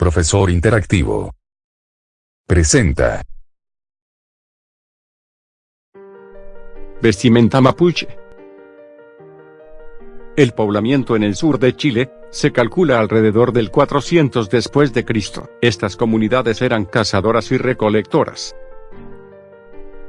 Profesor Interactivo. Presenta. Vestimenta mapuche. El poblamiento en el sur de Chile, se calcula alrededor del 400 después de Cristo. Estas comunidades eran cazadoras y recolectoras.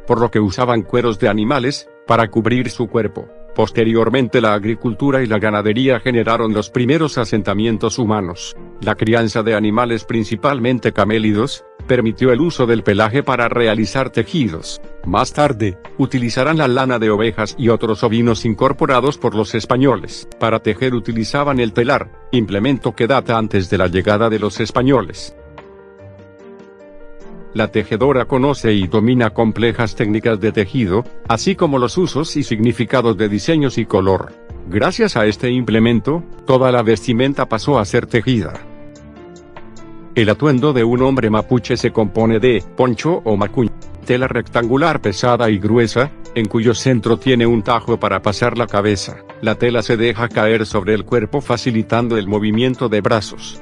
Por lo que usaban cueros de animales, para cubrir su cuerpo. Posteriormente la agricultura y la ganadería generaron los primeros asentamientos humanos. La crianza de animales principalmente camélidos, permitió el uso del pelaje para realizar tejidos. Más tarde, utilizarán la lana de ovejas y otros ovinos incorporados por los españoles. Para tejer utilizaban el telar, implemento que data antes de la llegada de los españoles. La tejedora conoce y domina complejas técnicas de tejido, así como los usos y significados de diseños y color. Gracias a este implemento, toda la vestimenta pasó a ser tejida. El atuendo de un hombre mapuche se compone de poncho o macuña, tela rectangular pesada y gruesa, en cuyo centro tiene un tajo para pasar la cabeza. La tela se deja caer sobre el cuerpo facilitando el movimiento de brazos.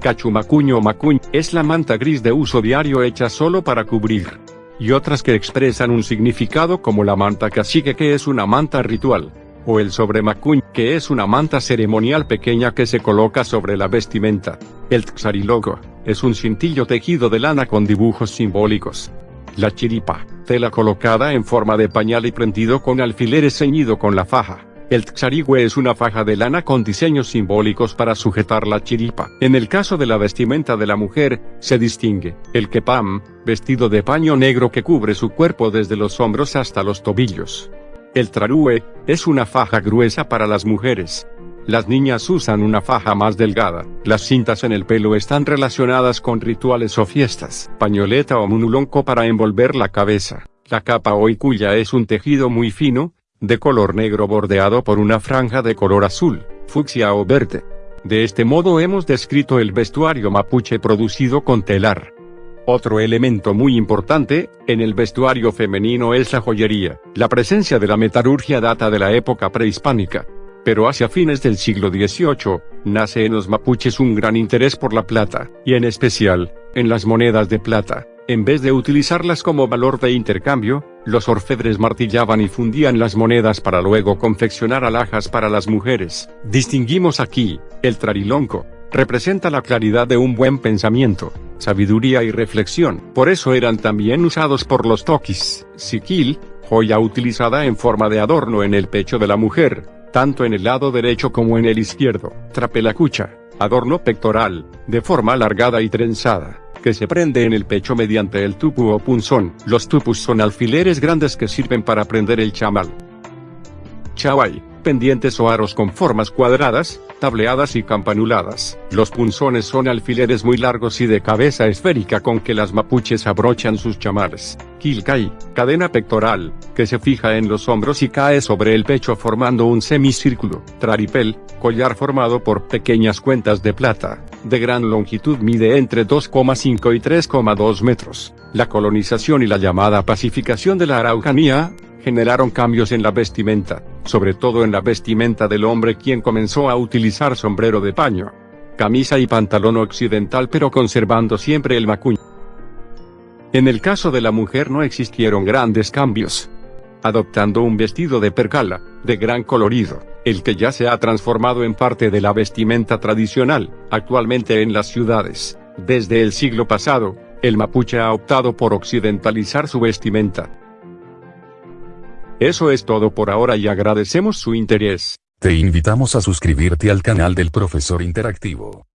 Cachumacuño macuñ, es la manta gris de uso diario hecha solo para cubrir. Y otras que expresan un significado como la manta cacique que es una manta ritual. O el sobremacuñ, que es una manta ceremonial pequeña que se coloca sobre la vestimenta. El txariloco, es un cintillo tejido de lana con dibujos simbólicos. La chiripa, tela colocada en forma de pañal y prendido con alfileres ceñido con la faja. El tsarigüe es una faja de lana con diseños simbólicos para sujetar la chiripa. En el caso de la vestimenta de la mujer, se distingue el kepam, vestido de paño negro que cubre su cuerpo desde los hombros hasta los tobillos. El trarúe, es una faja gruesa para las mujeres. Las niñas usan una faja más delgada. Las cintas en el pelo están relacionadas con rituales o fiestas. Pañoleta o munulonco para envolver la cabeza. La capa o icuya es un tejido muy fino, de color negro bordeado por una franja de color azul, fucsia o verde. De este modo hemos descrito el vestuario mapuche producido con telar. Otro elemento muy importante, en el vestuario femenino es la joyería. La presencia de la metalurgia data de la época prehispánica. Pero hacia fines del siglo XVIII, nace en los mapuches un gran interés por la plata, y en especial, en las monedas de plata. En vez de utilizarlas como valor de intercambio, los orfebres martillaban y fundían las monedas para luego confeccionar alhajas para las mujeres. Distinguimos aquí, el trarilonco, representa la claridad de un buen pensamiento, sabiduría y reflexión. Por eso eran también usados por los toquis. Siquil, joya utilizada en forma de adorno en el pecho de la mujer, tanto en el lado derecho como en el izquierdo. Trapelacucha, adorno pectoral, de forma alargada y trenzada que se prende en el pecho mediante el tupu o punzón. Los tupus son alfileres grandes que sirven para prender el chamal. Chawai, pendientes o aros con formas cuadradas, tableadas y campanuladas. Los punzones son alfileres muy largos y de cabeza esférica con que las mapuches abrochan sus chamales. Kilkai, cadena pectoral, que se fija en los hombros y cae sobre el pecho formando un semicírculo. Traripel, collar formado por pequeñas cuentas de plata, de gran longitud mide entre 2,5 y 3,2 metros. La colonización y la llamada pacificación de la Araucanía, generaron cambios en la vestimenta, sobre todo en la vestimenta del hombre quien comenzó a utilizar sombrero de paño, camisa y pantalón occidental pero conservando siempre el macuño. En el caso de la mujer no existieron grandes cambios, adoptando un vestido de percala, de gran colorido, el que ya se ha transformado en parte de la vestimenta tradicional, actualmente en las ciudades. Desde el siglo pasado, el mapuche ha optado por occidentalizar su vestimenta. Eso es todo por ahora y agradecemos su interés. Te invitamos a suscribirte al canal del profesor interactivo.